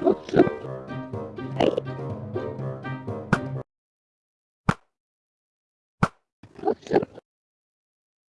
はい。